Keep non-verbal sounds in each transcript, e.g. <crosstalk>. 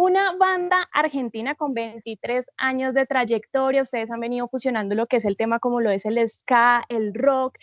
una banda argentina con 23 años de trayectoria. Ustedes han venido fusionando lo que es el tema como lo es el ska, el rock.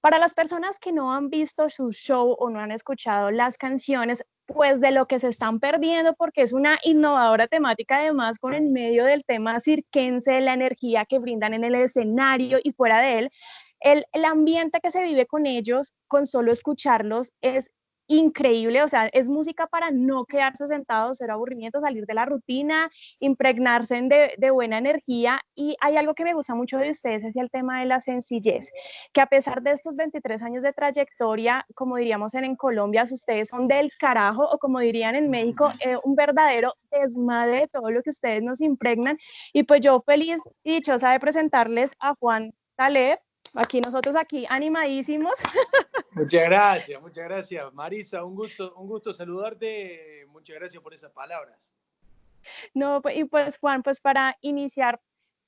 Para las personas que no han visto su show o no han escuchado las canciones, pues de lo que se están perdiendo, porque es una innovadora temática, además con el medio del tema cirquense, la energía que brindan en el escenario y fuera de él, el, el ambiente que se vive con ellos, con solo escucharlos, es increíble, o sea, es música para no quedarse sentado, ser aburrimiento, salir de la rutina, impregnarse de, de, buena energía. Y hay algo que me gusta mucho de ustedes, es el tema de la sencillez, que a pesar de estos 23 años de trayectoria, como diríamos en, en Colombia, ustedes son del carajo, o como dirían en México, eh, un verdadero desmadre de todo lo que ustedes nos impregnan. Y pues yo feliz y dichosa de presentarles a Juan Taleb, aquí nosotros aquí animadísimos. <laughs> Muchas gracias, muchas gracias. Marisa, un gusto, un gusto saludarte. Muchas gracias por esas palabras. No, pues, y pues Juan, pues para iniciar,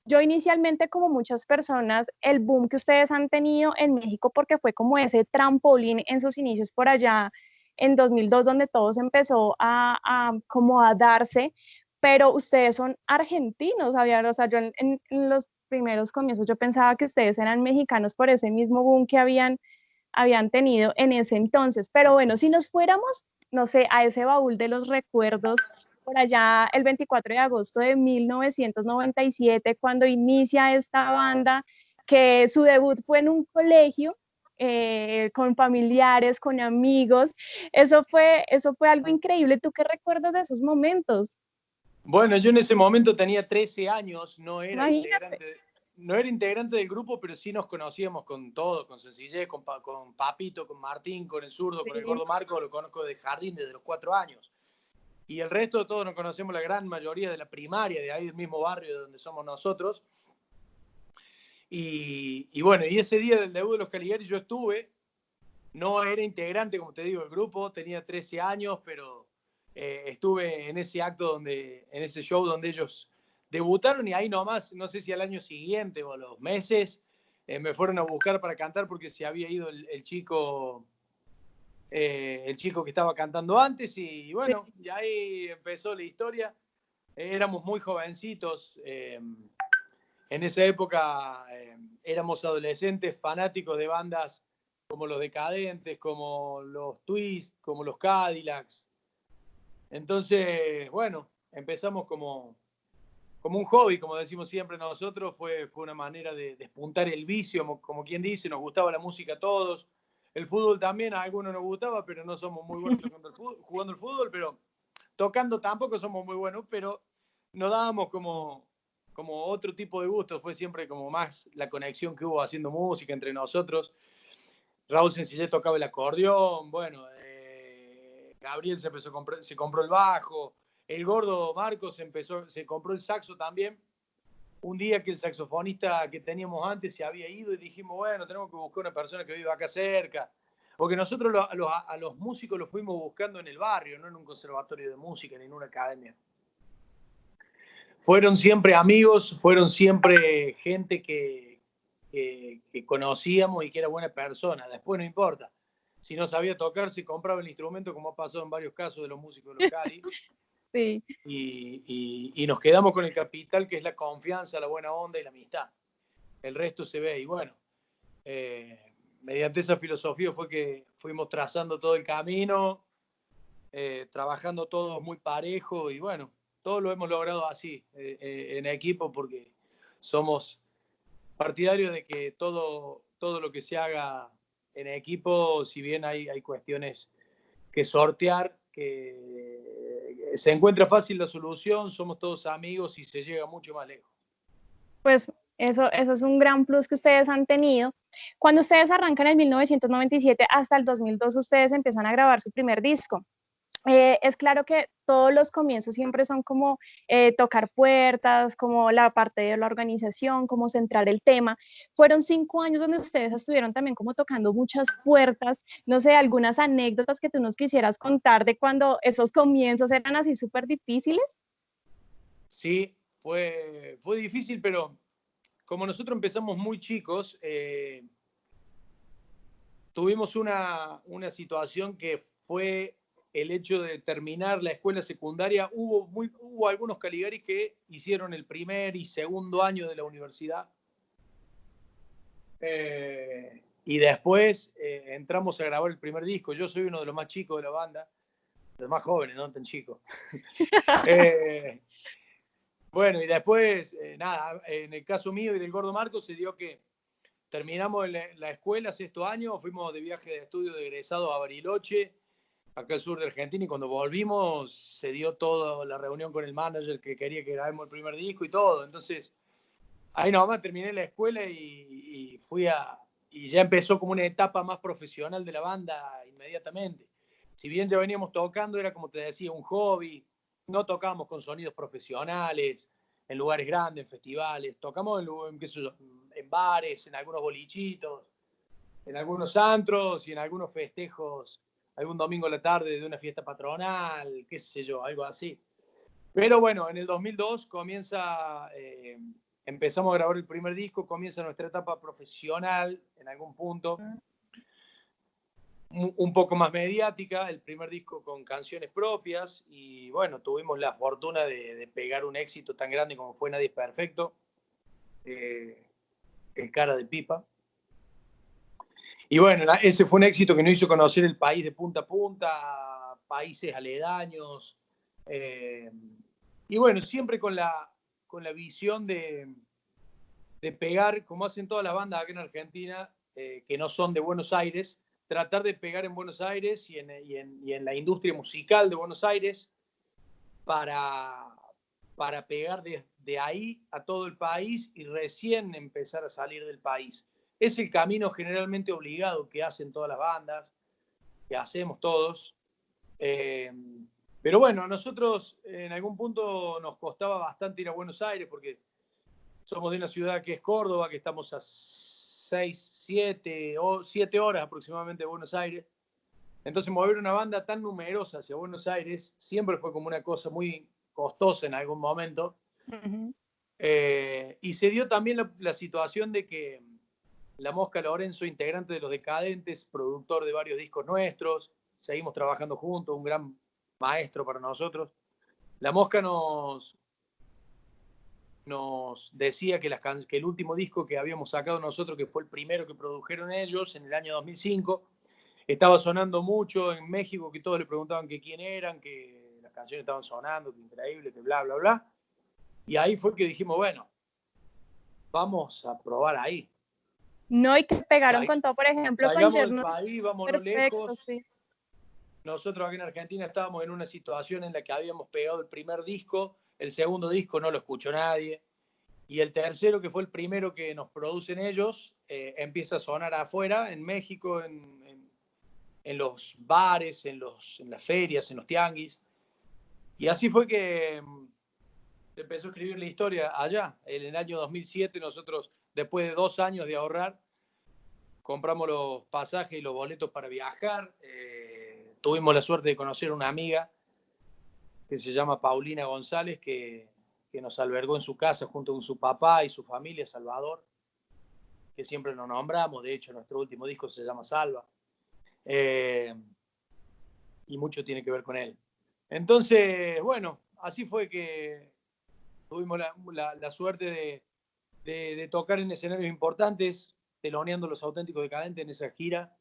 yo inicialmente como muchas personas, el boom que ustedes han tenido en México, porque fue como ese trampolín en sus inicios por allá en 2002, donde todo se empezó a, como a darse, pero ustedes son argentinos, ¿sabían? O sea, yo en, en, los primeros comienzos yo pensaba que ustedes eran mexicanos por ese mismo boom que habían, habían tenido en ese entonces. Pero bueno, si nos fuéramos, no sé, a ese baúl de los recuerdos, por allá el 24 de agosto de 1997, cuando inicia esta banda, que su debut fue en un colegio, eh, con familiares, con amigos. Eso fue, eso fue algo increíble. ¿Tú qué recuerdas de esos momentos? Bueno, yo en ese momento tenía 13 años, no era, integrante, no era integrante del grupo, pero sí nos conocíamos con todo, con Sencillez, con, con Papito, con Martín, con el zurdo, sí. con el gordo Marco, lo conozco de jardín desde los cuatro años. Y el resto de todos nos conocemos la gran mayoría de la primaria, de ahí del mismo barrio de donde somos nosotros. Y, y bueno, y ese día del debut de los Caligari yo estuve, no era integrante, como te digo, del grupo, tenía 13 años, pero eh, estuve en ese acto, donde, en ese show donde ellos debutaron y ahí nomás, no sé si al año siguiente o a los meses, eh, me fueron a buscar para cantar porque se había ido el, el chico, eh, el chico que estaba cantando antes y bueno, y ahí empezó la historia. éramos muy jovencitos, eh, en esa época eh, éramos adolescentes fanáticos de bandas como los Decadentes, como los Twist, como los Cadillacs, entonces, bueno, empezamos como, como un hobby, como decimos siempre nosotros, fue, fue una manera de despuntar el vicio, como, como, quien dice, nos gustaba la música a todos, el fútbol también a algunos nos gustaba, pero no somos muy buenos <laughs> jugando el fútbol, jugando el fútbol pero tocando tampoco somos muy buenos, pero nos dábamos como, como otro tipo de gusto, fue siempre como más la conexión que hubo haciendo música entre nosotros. Raúl Sencillet tocaba el acordeón, bueno, Gabriel se, empezó se compró el bajo, el gordo Marcos empezó, se compró el saxo también. Un día que el saxofonista que teníamos antes se había ido y dijimos, bueno, tenemos que buscar una persona que viva acá cerca. Porque nosotros a, los, músicos los fuimos buscando en el barrio, no en un conservatorio de música ni en una academia. Fueron siempre amigos, fueron siempre gente que, que, que conocíamos y que era buena persona. Después no importa si no sabía tocar, se compraba el instrumento, como ha pasado en varios casos de los músicos locales. <laughs> sí. Y, y, nos quedamos con el capital, que es la confianza, la buena onda y la amistad. El resto se ve. Y bueno, eh, mediante esa filosofía fue que fuimos trazando todo el camino, eh, trabajando todos muy parejo y bueno, todo lo hemos logrado así, eh en equipo, porque somos partidarios de que todo, todo lo que se haga en equipo, si bien hay, hay cuestiones que sortear, que se encuentra fácil la solución, somos todos amigos y se llega mucho más lejos. Pues eso, eso es un gran plus que ustedes han tenido. Cuando ustedes arrancan en 1997 hasta el 2002, ustedes empiezan a grabar su primer disco. Eh, es claro que todos los comienzos siempre son como eh, tocar puertas, como la parte de la organización, como centrar el tema. Fueron cinco años donde ustedes estuvieron también como tocando muchas puertas. No sé, algunas anécdotas que tú nos quisieras contar de cuando esos comienzos eran así súper difíciles. Sí, fue, fue difícil, pero como nosotros empezamos muy chicos, eh, tuvimos una, una situación que fue el hecho de terminar la escuela secundaria, hubo, muy, hubo algunos Caligaris que hicieron el primer y segundo año de la universidad. Eh, y después eh, entramos a grabar el primer disco. Yo soy uno de los más chicos de la banda, los más jóvenes, no tan chicos. <laughs> Eh, bueno, y después, nada, en el caso mío y del Gordo Marco se dio que terminamos la, escuela sexto año, fuimos de viaje de estudio de egresado a Bariloche acá al sur de Argentina y cuando volvimos se dio toda la reunión con el manager que quería que grabemos el primer disco y todo. Entonces, ahí nomás terminé la escuela y, fui a... Y ya empezó como una etapa más profesional de la banda inmediatamente. Si bien ya veníamos tocando, era como te decía, un hobby. No tocábamos con sonidos profesionales, en lugares grandes, en festivales. Tocamos en, en bares, en algunos bolichitos, en algunos antros y en algunos festejos algún domingo a la tarde de una fiesta patronal, qué sé yo, algo así. Pero bueno, en el 2002 comienza, eh, empezamos a grabar el primer disco, comienza nuestra etapa profesional en algún punto, un poco más mediática, el primer disco con canciones propias y bueno, tuvimos la fortuna de, pegar un éxito tan grande como fue Nadie es Perfecto, eh, el cara de pipa. Y bueno, ese fue un éxito que nos hizo conocer el país de punta a punta, países aledaños. Eh, y bueno, siempre con la, con la visión de, de pegar, como hacen todas las bandas acá en Argentina, eh, que no son de Buenos Aires, tratar de pegar en Buenos Aires y en, y en, y en la industria musical de Buenos Aires para, para pegar de, de ahí a todo el país y recién empezar a salir del país. Es el camino generalmente obligado que hacen todas las bandas, que hacemos todos. Eh, pero bueno, a nosotros en algún punto nos costaba bastante ir a Buenos Aires porque somos de una ciudad que es Córdoba, que estamos a 6, 7 o 7 horas aproximadamente de Buenos Aires. Entonces mover una banda tan numerosa hacia Buenos Aires siempre fue como una cosa muy costosa en algún momento. Eh, y se dio también la situación de que la Mosca Lorenzo, integrante de Los Decadentes, productor de varios discos nuestros. Seguimos trabajando juntos, un gran maestro para nosotros. La Mosca nos, nos decía que, el último disco que habíamos sacado nosotros, que fue el primero que produjeron ellos en el año 2005, estaba sonando mucho en México, que todos le preguntaban que quién eran, que las canciones estaban sonando, que increíble, que bla, bla, bla. Y ahí fue que dijimos, bueno, vamos a probar ahí. No, y que pegaron con todo, por ejemplo, con del país, vamos lejos. Nosotros aquí en Argentina estábamos en una situación en la que habíamos pegado el primer disco, el segundo disco no lo escuchó nadie, y el tercero, que fue el primero que nos producen ellos, eh, empieza a sonar afuera, en México, en, en, los bares, en, los, en las ferias, en los tianguis. Y así fue que mm, se empezó a escribir la historia allá. En el año 2007 nosotros después de dos años de ahorrar, compramos los pasajes y los boletos para viajar. Eh, tuvimos la suerte de conocer una amiga que se llama Paulina González, que, nos albergó en su casa junto con su papá y su familia, Salvador, que siempre nos nombramos. De hecho, nuestro último disco se llama Salva. Eh, y mucho tiene que ver con él. Entonces, bueno, así fue que tuvimos la suerte de, de, tocar en escenarios importantes, teloneando los auténticos decadentes en esa gira.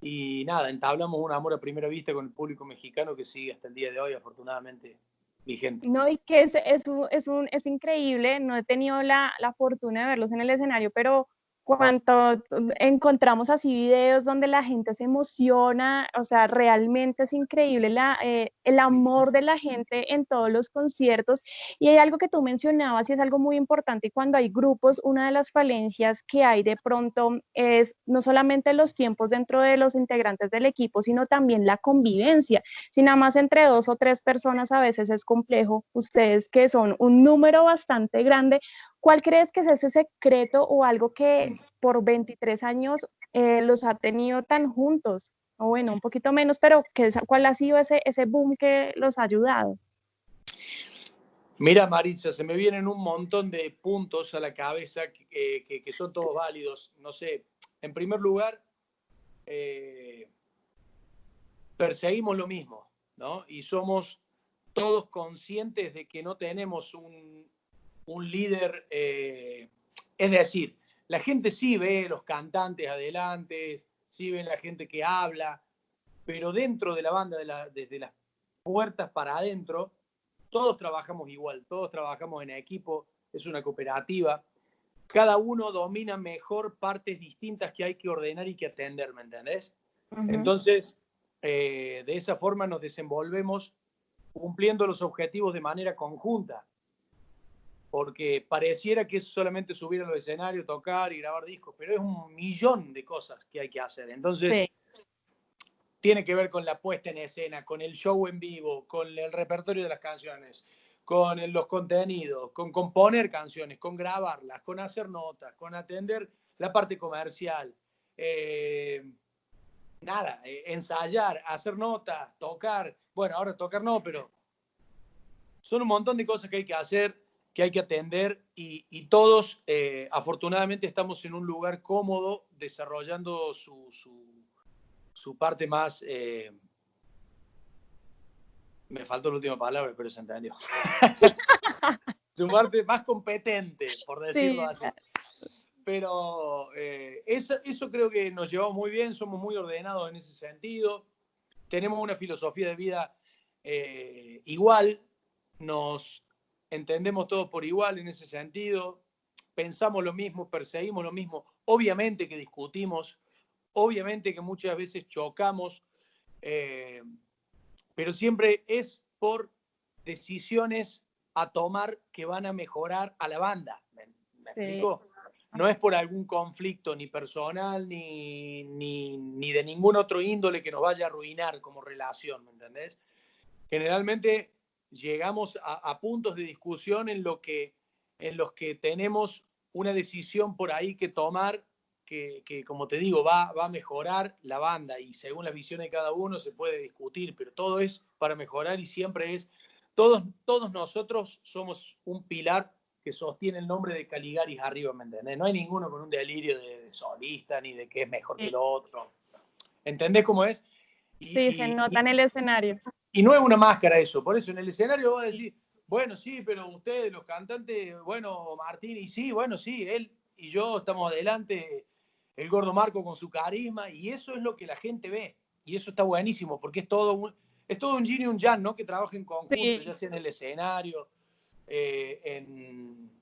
Y nada, entablamos un amor a primera vista con el público mexicano que sigue hasta el día de hoy, afortunadamente, vigente. No, y que es, es, es, un, es increíble, no he tenido la, la fortuna de verlos en el escenario, pero cuando encontramos así videos donde la gente se emociona, o sea, realmente es increíble eh, el amor de la gente en todos los conciertos. Y hay algo que tú mencionabas y es algo muy importante cuando hay grupos, una de las falencias que hay de pronto es no solamente los tiempos dentro de los integrantes del equipo, sino también la convivencia. Si nada más entre dos o tres personas a veces es complejo, ustedes que son un número bastante grande, ¿Cuál crees que es ese secreto o algo que por 23 años eh, los ha tenido tan juntos? O bueno, un poquito menos, pero ¿cuál ha sido ese, ese boom que los ha ayudado? Mira, Marisa, se me vienen un montón de puntos a la cabeza que, que, son todos válidos. No sé, en primer lugar, eh, perseguimos lo mismo. ¿no? Y somos todos conscientes de que no tenemos un, líder, eh, es decir, la gente sí ve los cantantes adelante, sí ve la gente que habla, pero dentro de la banda, desde las puertas para adentro, todos trabajamos igual, todos trabajamos en equipo, es una cooperativa, cada uno domina mejor partes distintas que hay que ordenar y que atender, ¿me entendés? Entonces, eh, de esa forma nos desenvolvemos cumpliendo los objetivos de manera conjunta, porque pareciera que es solamente subir a los escenarios, tocar y grabar discos, pero es un millón de cosas que hay que hacer. Entonces, tiene que ver con la puesta en escena, con el show en vivo, con el repertorio de las canciones, con los contenidos, con componer canciones, con grabarlas, con hacer notas, con atender la parte comercial. Eh, nada, eh, ensayar, hacer notas, tocar. Bueno, ahora tocar no, pero son un montón de cosas que hay que hacer, que hay que atender y, todos, eh, afortunadamente, estamos en un lugar cómodo desarrollando su, su, parte más... Eh, me faltó la última palabra, pero se entendió. <laughs> su parte más competente, por decirlo así. pero eh, eso, creo que nos llevamos muy bien, somos muy ordenados en ese sentido, tenemos una filosofía de vida eh, igual, nos entendemos todos por igual en ese sentido, pensamos lo mismo, perseguimos lo mismo, obviamente que discutimos, obviamente que muchas veces chocamos, eh, pero siempre es por decisiones a tomar que van a mejorar a la banda. ¿Me, explico? no es por algún conflicto ni personal ni, ni, de ningún otro índole que nos vaya a arruinar como relación, ¿me entendés? Generalmente llegamos a, puntos de discusión en, lo que, en los que tenemos una decisión por ahí que tomar que, que, como te digo, va, va a mejorar la banda y según la visión de cada uno se puede discutir, pero todo es para mejorar y siempre es, todos, todos nosotros somos un pilar que sostiene el nombre de Caligaris arriba, ¿me entendés? No hay ninguno con un delirio de, solista ni de que es mejor que el otro. ¿Entendés cómo es? sí, se nota en el escenario. Y no es una máscara eso, por eso en el escenario voy a decir, bueno, sí, pero ustedes, los cantantes, bueno, Martín, y sí, bueno, sí, él y yo estamos adelante, el gordo Marco con su carisma, y eso es lo que la gente ve, y eso está buenísimo, porque es todo un, es todo un yin y un yang, ¿no? Que trabajen en conjunto, ya sea en el escenario, eh, en,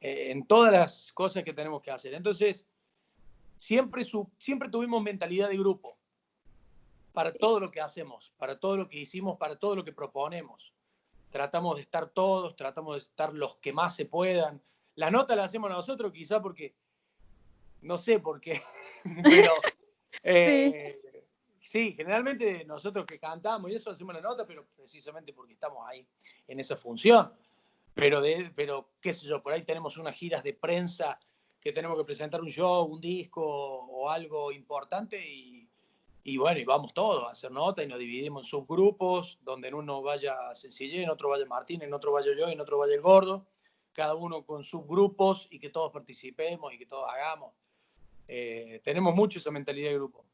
en, todas las cosas que tenemos que hacer. Entonces, siempre, su, siempre tuvimos mentalidad de grupo para todo lo que hacemos, para todo lo que hicimos, para todo lo que proponemos. Tratamos de estar todos, tratamos de estar los que más se puedan. La nota la hacemos nosotros quizá porque, no sé por qué, <laughs> pero <laughs> eh, sí. generalmente nosotros que cantamos y eso hacemos la nota, pero precisamente porque estamos ahí en esa función. Pero, de, pero, qué sé yo, por ahí tenemos unas giras de prensa que tenemos que presentar un show, un disco o algo importante y, y bueno, y vamos todos a hacer nota y nos dividimos en subgrupos, donde en uno vaya Sencillé, en otro vaya Martín, en otro vaya yo, en otro vaya el Gordo, cada uno con subgrupos y que todos participemos y que todos hagamos. Eh, tenemos mucho esa mentalidad de grupo.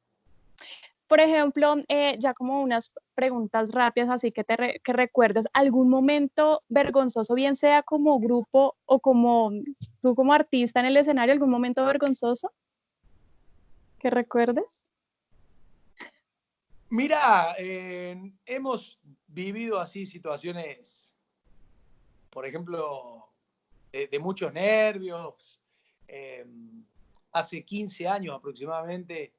Por ejemplo, eh, ya como unas preguntas rápidas, así que te que recuerdes algún momento vergonzoso, bien sea como grupo o como tú como artista en el escenario, algún momento vergonzoso que recuerdes. Mira, eh, hemos vivido así situaciones, por ejemplo, de, muchos nervios. Eh, hace 15 años aproximadamente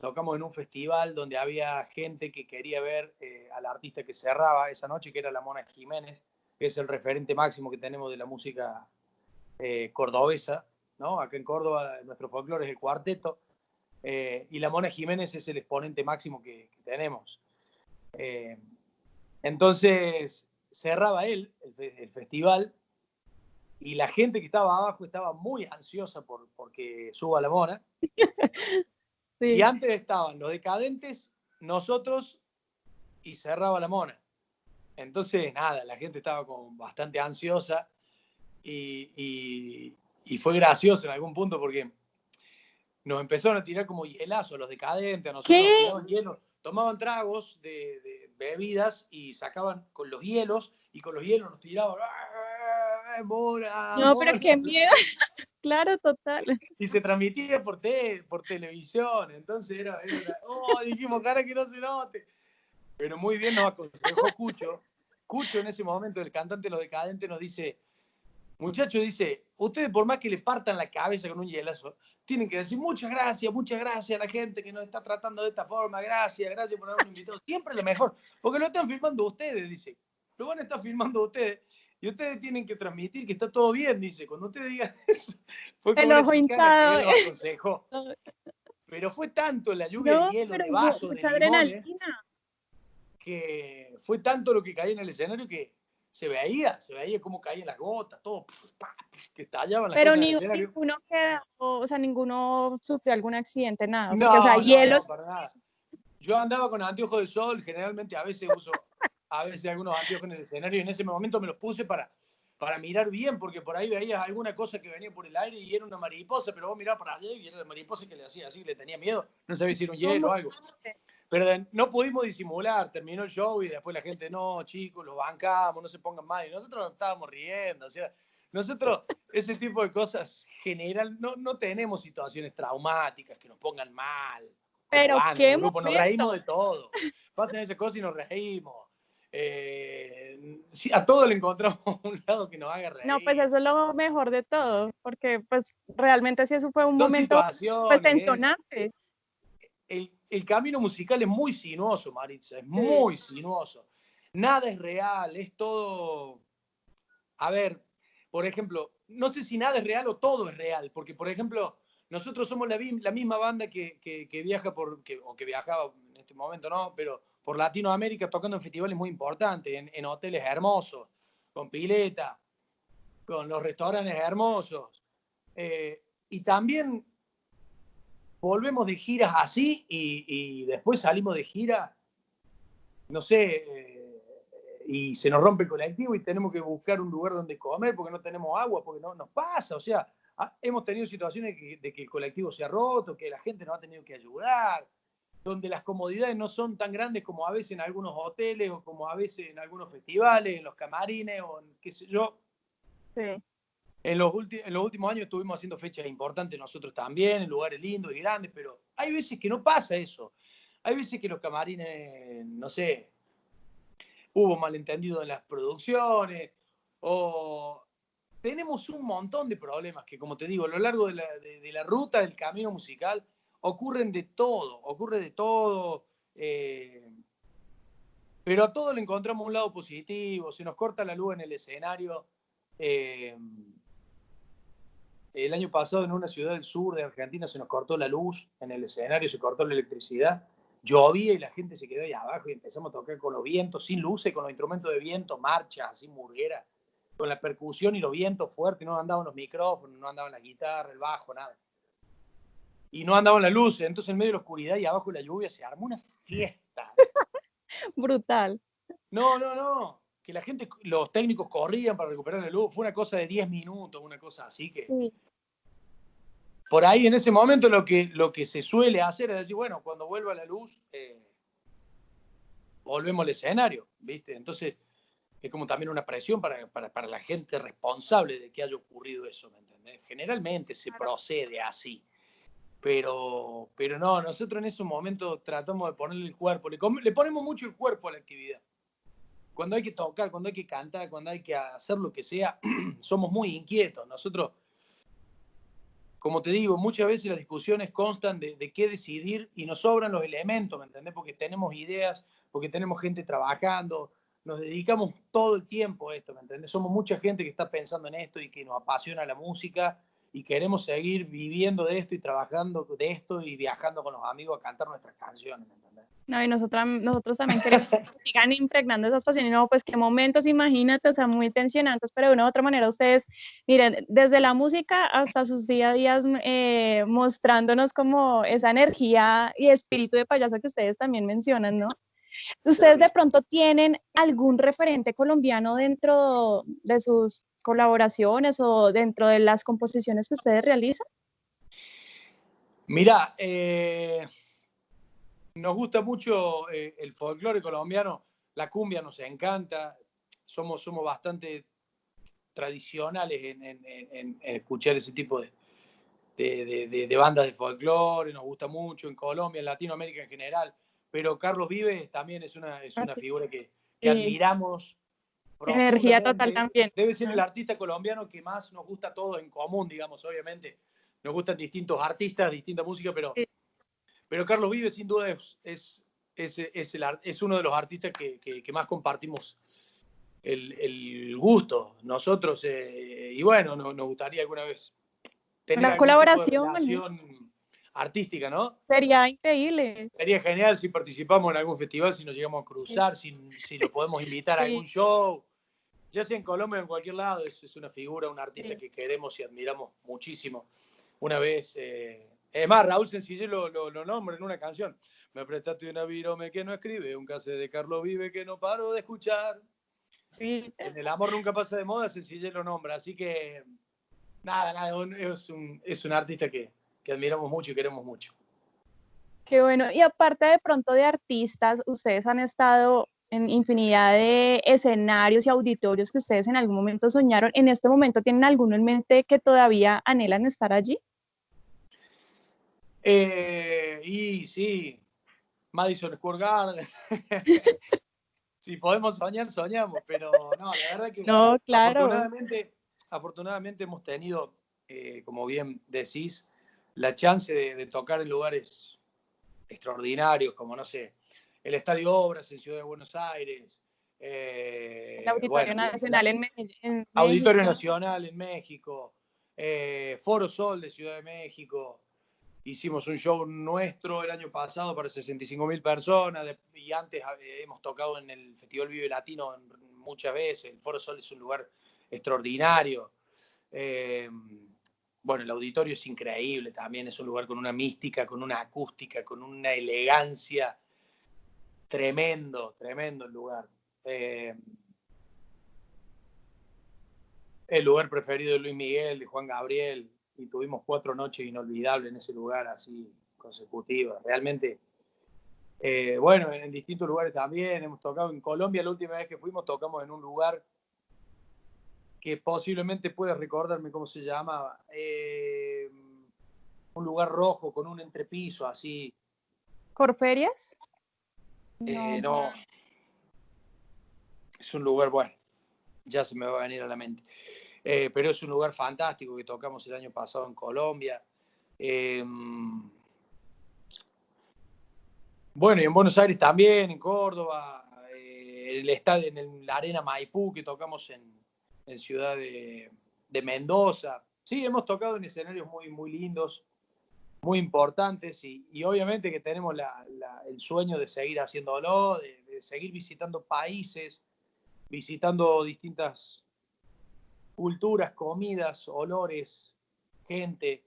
tocamos en un festival donde había gente que quería ver eh, al artista que cerraba esa noche, que era la Mona Jiménez, que es el referente máximo que tenemos de la música cordobesa, ¿no? Acá en Córdoba nuestro folclore es el cuarteto, eh, y la Mona Jiménez es el exponente máximo que, tenemos. entonces, cerraba él el, festival, y la gente que estaba abajo estaba muy ansiosa por porque suba la Mona. <laughs> Y antes estaban los decadentes, nosotros y cerraba la mona. Entonces, nada, la gente estaba como bastante ansiosa y, fue gracioso en algún punto porque nos empezaron a tirar como hielazo los decadentes, a nosotros nos hielo, tomaban tragos de, bebidas y sacaban con los hielos y con los hielos nos tiraban. no, pero qué miedo. <laughs> claro, total. Y se transmitía por, por televisión, entonces era, oh, dijimos, cara que no se note. Pero muy bien nos aconsejó Cucho. Cucho en ese momento, el cantante de Los Decadentes, nos dice, muchacho, dice, ustedes por más que le partan la cabeza con un hielazo, tienen que decir muchas gracias, muchas gracias a la gente que nos está tratando de esta forma, gracias, gracias por habernos invitado, siempre lo mejor, porque lo están filmando ustedes, dice, lo van a estar filmando ustedes, y ustedes tienen que transmitir que está todo bien, dice, cuando ustedes digan <laughs> eso, fue como el ojo hinchado. Que aconsejó. <laughs> Pero fue tanto la lluvia de hielo, de vaso, de adrenalina. que fue tanto lo que caía en el escenario que se veía, se veía cómo caían las gotas, todo, que estallaban las Pero cosas ni, ninguno o sea, ninguno sufrió algún accidente, nada. Porque, no, o sea, hielos. Yo andaba con anteojos de sol, generalmente a veces uso a veces algunos anteojos en el escenario y en ese momento me los puse para, para mirar bien, porque por ahí veías alguna cosa que venía por el aire y era una mariposa, pero vos mirabas para allá y era la mariposa que le hacía así, le tenía miedo, no sabía si era un hielo o algo. Pero no pudimos disimular, terminó el show y después la gente, no, chicos, los bancamos, no se pongan mal. Y nosotros nos estábamos riendo. O sea, nosotros ese tipo de cosas general, no, no tenemos situaciones traumáticas que nos pongan mal. Pero qué grupo, nos reímos de todo. Pasan esas cosas y nos reímos. Eh, a todo le encontramos <laughs> un lado que nos haga reír. No, pues eso es lo mejor de todo, porque pues realmente sí eso fue un momento pues, tensionante. El, el camino musical es muy sinuoso, Maritza, es muy sinuoso. Nada es real, es todo... A ver, por ejemplo, no sé si nada es real o todo es real, porque por ejemplo, nosotros somos la, misma banda que, viaja por, o que viajaba en este momento, ¿no? Pero por Latinoamérica tocando en festivales muy importantes, en, hoteles hermosos, con pileta, con los restaurantes hermosos. Eh, y también volvemos de giras así y, después salimos de gira, no sé, eh, y se nos rompe el colectivo y tenemos que buscar un lugar donde comer porque no tenemos agua, porque no nos pasa. O sea, hemos tenido situaciones de que el colectivo se ha roto, que la gente nos ha tenido que ayudar, donde las comodidades no son tan grandes como a veces en algunos hoteles o como a veces en algunos festivales, en los camarines o en qué sé yo. Sí. En los, en los últimos años estuvimos haciendo fechas importantes nosotros también, en lugares lindos y grandes, pero hay veces que no pasa eso. Hay veces que los camarines, no sé, hubo malentendido en las producciones o tenemos un montón de problemas que, como te digo, a lo largo de la, de, la ruta del camino musical ocurren de todo, ocurre de todo. Eh, pero a todo le encontramos un lado positivo, se nos corta la luz en el escenario. Eh, el año pasado en una ciudad del sur de Argentina se nos cortó la luz en el escenario, se cortó la electricidad, llovía y la gente se quedó ahí abajo y empezamos a tocar con los vientos, sin luces, con los instrumentos de viento, marcha, así murguera, con la percusión y los vientos fuertes, no andaban los micrófonos, no andaban la guitarra, el bajo, nada. Y no andaban las luces, entonces en medio de la oscuridad y abajo de la lluvia se armó una fiesta. <laughs> Brutal. No, no, no que la gente, los técnicos corrían para recuperar la luz, fue una cosa de 10 minutos, una cosa así que... Por ahí en ese momento lo que, lo que se suele hacer es decir, bueno, cuando vuelva la luz, eh, volvemos al escenario, ¿viste? Entonces es como también una presión para, para, la gente responsable de que haya ocurrido eso, ¿me entendés? Generalmente se procede así. Pero, pero no, nosotros en ese momento tratamos de ponerle el cuerpo, le, le ponemos mucho el cuerpo a la actividad cuando hay que tocar, cuando hay que cantar, cuando hay que hacer lo que sea, <clears throat> somos muy inquietos. Nosotros, como te digo, muchas veces las discusiones constan de, qué decidir y nos sobran los elementos, ¿me entendés? Porque tenemos ideas, porque tenemos gente trabajando, nos dedicamos todo el tiempo a esto, ¿me entendés? Somos mucha gente que está pensando en esto y que nos apasiona la música y queremos seguir viviendo de esto y trabajando de esto y viajando con los amigos a cantar nuestras canciones, ¿me entendés? No, y nosotros, nosotros también queremos que <laughs> sigan impregnando esas pasiones. No, pues qué momentos, imagínate, o sea, muy tensionantes, pero de una u otra manera ustedes, miren, desde la música hasta sus día a día eh, mostrándonos como esa energía y espíritu de payaso que ustedes también mencionan, ¿no? ¿Ustedes de pronto tienen algún referente colombiano dentro de sus colaboraciones o dentro de las composiciones que ustedes realizan? Mira, eh, Nos gusta mucho eh, el folclore colombiano, la cumbia nos encanta, somos, somos bastante tradicionales en, escuchar ese tipo de, de, bandas de folclore, nos gusta mucho en Colombia, en Latinoamérica en general, pero Carlos Vives también es una, es una figura que, admiramos. Energía total también. Debe ser el artista colombiano que más nos gusta a todos en común, digamos, obviamente. Nos gustan distintos artistas, distinta música, pero, pero Carlos Vives sin duda es, es, es, el, es uno de los artistas que, que, más compartimos el, el, gusto. Nosotros, eh, y bueno, nos, gustaría alguna vez tener una colaboración artística, ¿no? Sería increíble. Sería genial si participamos en algún festival, si nos llegamos a cruzar, si, si lo podemos invitar a algún show, ya sea en Colombia o en cualquier lado, es, es una figura, un artista que queremos y admiramos muchísimo. Una vez, eh, es más, Raúl Sencillé lo, lo, nombra en una canción. Me prestaste una virome que no escribe, un case de Carlos Vive que no paro de escuchar. En el amor nunca pasa de moda, Sencillé lo nombra, así que nada, nada, es un, es un artista que, que admiramos mucho y queremos mucho. Qué bueno. Y aparte de pronto de artistas, ustedes han estado en infinidad de escenarios y auditorios que ustedes en algún momento soñaron. ¿En este momento tienen alguno en mente que todavía anhelan estar allí? Eh, y sí, Madison Square Garden. <laughs> si podemos soñar, soñamos, pero no, la verdad que <laughs> no, claro. afortunadamente, afortunadamente hemos tenido, eh, como bien decís, la chance de, tocar en lugares extraordinarios, como, no sé, el Estadio Obras en Ciudad de Buenos Aires. Eh, el Auditorio Nacional en, México. Auditorio Nacional en México. Eh, Foro Sol de Ciudad de México. Hicimos un show nuestro el año pasado para 65 mil personas y antes eh, hemos tocado en el Festival Vive Latino muchas veces. El Foro Sol es un lugar extraordinario. Bueno, el auditorio es increíble también, es un lugar con una mística, con una acústica, con una elegancia. Tremendo, tremendo el lugar. Eh, el lugar preferido de Luis Miguel, de Juan Gabriel, y tuvimos cuatro noches inolvidables en ese lugar, así consecutivas. Realmente, eh, bueno, en distintos lugares también. Hemos tocado en Colombia, la última vez que fuimos, tocamos en un lugar que posiblemente puedes recordarme cómo se llamaba. Eh, un lugar rojo con un entrepiso así. ¿Corferias? Eh, no. Es un lugar, bueno, ya se me va a venir a la mente. Eh, pero es un lugar fantástico que tocamos el año pasado en Colombia. bueno, y en Buenos Aires también, en Córdoba, el estadio en la Arena Maipú que tocamos en, en Ciudad de, Mendoza. Sí, hemos tocado en escenarios muy, muy lindos, muy importantes y, obviamente que tenemos el sueño de seguir haciéndolo, de, de seguir visitando países, visitando distintas culturas, comidas, olores, gente.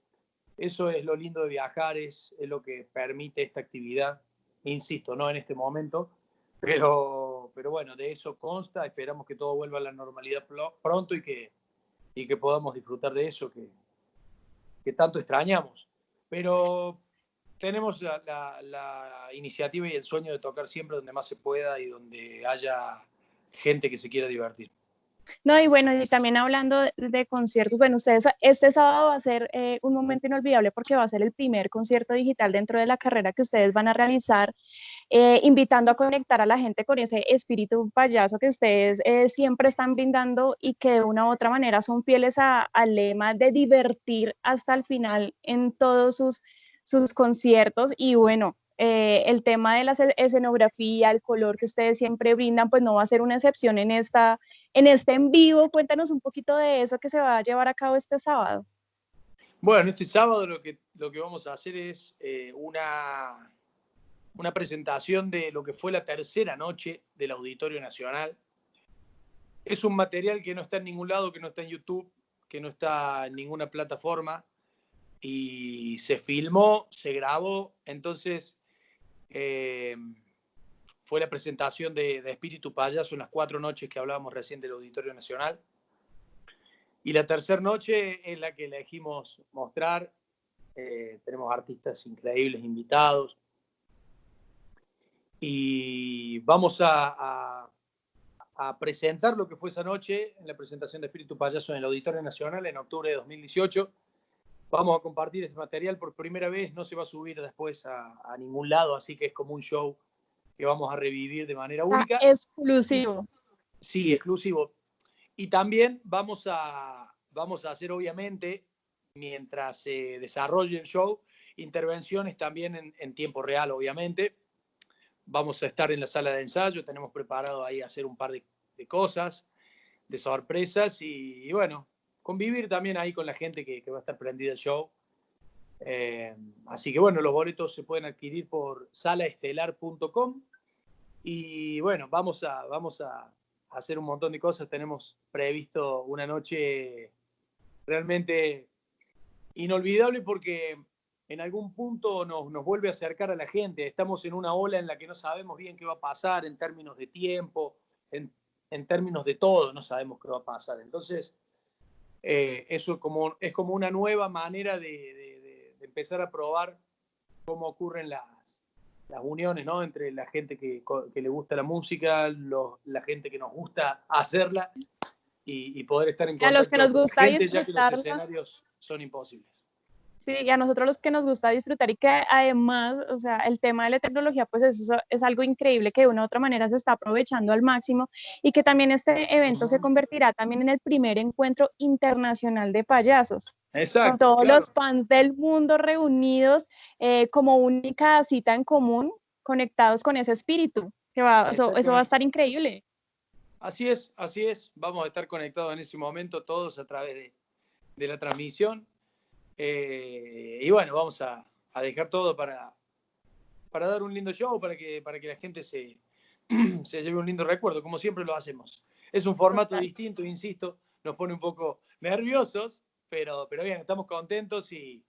Eso es lo lindo de viajar, es, lo que permite esta actividad. Insisto, no en este momento, pero, pero bueno, de eso consta, esperamos que todo vuelva a la normalidad pronto y que, y que podamos disfrutar de eso que, tanto extrañamos. Pero tenemos la, iniciativa y el sueño de tocar siempre donde más se pueda y donde haya gente que se quiera divertir. No, y bueno, y también hablando de, conciertos, bueno, ustedes, este sábado va a ser eh, un momento inolvidable porque va a ser el primer concierto digital dentro de la carrera que ustedes van a realizar, eh, invitando a conectar a la gente con ese espíritu payaso que ustedes eh, siempre están brindando y que de una u otra manera son fieles al lema de divertir hasta el final en todos sus, sus conciertos. Y bueno, eh, el tema de la escenografía, el color que ustedes siempre brindan, pues no va a ser una excepción en, esta, en este en vivo. Cuéntanos un poquito de eso que se va a llevar a cabo este sábado. Bueno, este sábado lo que, lo que vamos a hacer es eh, una, una presentación de lo que fue la tercera noche del Auditorio Nacional. Es un material que no está en ningún lado, que no está en YouTube, que no está en ninguna plataforma y se filmó, se grabó, entonces eh, fue la presentación de, Espíritu Payaso en las cuatro noches que hablábamos recién del Auditorio Nacional. Y la tercera noche es la que elegimos mostrar. Eh, tenemos artistas increíbles invitados. y vamos a, a, presentar lo que fue esa noche en la presentación de Espíritu Payaso en el Auditorio Nacional en octubre de 2018. Vamos a compartir este material por primera vez, no se va a subir después a, a ningún lado, así que es como un show que vamos a revivir de manera única. exclusivo. Sí, exclusivo. Y también vamos a, vamos a hacer, obviamente, mientras se desarrolle el show, intervenciones también en, tiempo real, obviamente. Vamos a estar en la sala de ensayo, tenemos preparado ahí hacer un par de, cosas, de sorpresas y, bueno, convivir también ahí con la gente que, va a estar prendida el show. Eh, así que bueno, los boletos se pueden adquirir por salaestelar.com y bueno, vamos a, vamos a hacer un montón de cosas. Tenemos previsto una noche realmente inolvidable porque en algún punto nos, nos, vuelve a acercar a la gente. Estamos en una ola en la que no sabemos bien qué va a pasar en términos de tiempo, en, en términos de todo, no sabemos qué va a pasar. Entonces, eh, eso como, es como una nueva manera de, de, de, empezar a probar cómo ocurren las, las uniones ¿no? entre la gente que, que le gusta la música, la gente que nos gusta hacerla y, y poder estar en contacto a los que nos gusta gente, ya que los escenarios son imposibles. Sí, y a nosotros los que nos gusta disfrutar y que además, o sea, el tema de la tecnología, pues eso es algo increíble que de una u otra manera se está aprovechando al máximo y que también este evento se convertirá también en el primer encuentro internacional de payasos. Exacto. Con todos los fans del mundo reunidos eh, como única cita en común, conectados con ese espíritu. Que va, eso, eso va a estar increíble. Así es, así es. Vamos a estar conectados en ese momento todos a través de, de la transmisión eh, y bueno, vamos a, dejar todo para, para dar un lindo show, para que, para que la gente se, <clears throat> se lleve un lindo recuerdo, como siempre lo hacemos. Es un formato distinto, insisto, nos pone un poco nerviosos, pero, pero bien, estamos contentos y,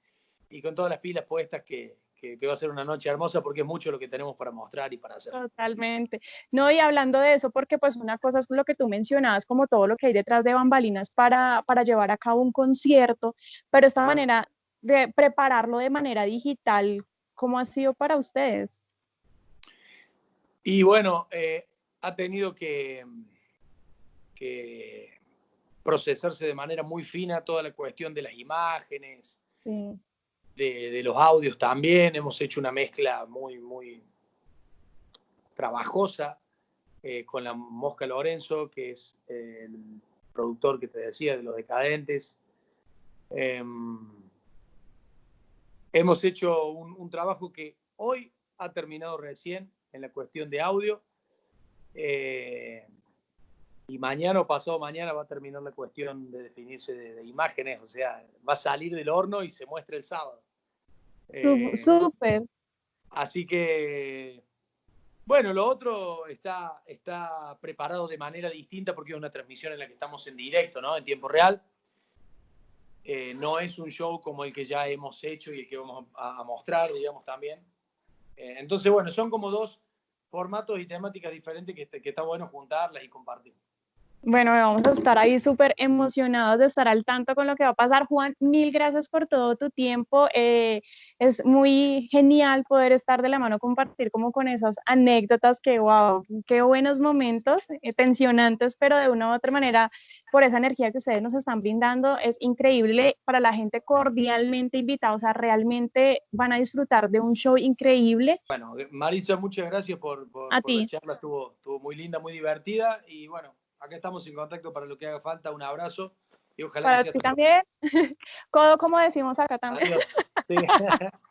y con todas las pilas puestas que, que, va a ser una noche hermosa porque es mucho lo que tenemos para mostrar y para hacer. Totalmente. No, y hablando de eso, porque pues una cosa es lo que tú mencionabas, como todo lo que hay detrás de bambalinas para, para llevar a cabo un concierto, pero esta manera de prepararlo de manera digital, ¿cómo ha sido para ustedes? Y bueno, eh, ha tenido que, que procesarse de manera muy fina toda la cuestión de las imágenes, sí de, los audios también. Hemos hecho una mezcla muy, muy trabajosa eh, con la Mosca Lorenzo, que es el productor que te decía de Los Decadentes. Em, hemos hecho un, trabajo que hoy ha terminado recién en la cuestión de audio. Eh, y mañana o pasado mañana va a terminar la cuestión de definirse de, imágenes, o sea, va a salir del horno y se muestra el sábado. Eh, súper. Así que, bueno, lo otro está, está preparado de manera distinta porque es una transmisión en la que estamos en directo, ¿no? En tiempo real. Eh, no es un show como el que ya hemos hecho y el que vamos a, mostrar, digamos, también. Eh, entonces, bueno, son como dos formatos y temáticas diferentes que, que está bueno juntarlas y compartir. Bueno, vamos a estar ahí súper emocionados de estar al tanto con lo que va a pasar. Juan, mil gracias por todo tu tiempo. Eh, es muy genial poder estar de la mano, compartir como con esas anécdotas que, wow, qué buenos momentos, eh, tensionantes, pero de una u otra manera, por esa energía que ustedes nos están brindando, es increíble para la gente cordialmente invitada. O sea, realmente van a disfrutar de un show increíble. Bueno, Marisa, muchas gracias por, por, a por la charla. Estuvo, estuvo muy linda, muy divertida y bueno acá estamos en contacto para lo que haga falta. Un abrazo y ojalá para ti también. <laughs> Codo, como decimos acá también. Adiós. <laughs> <laughs>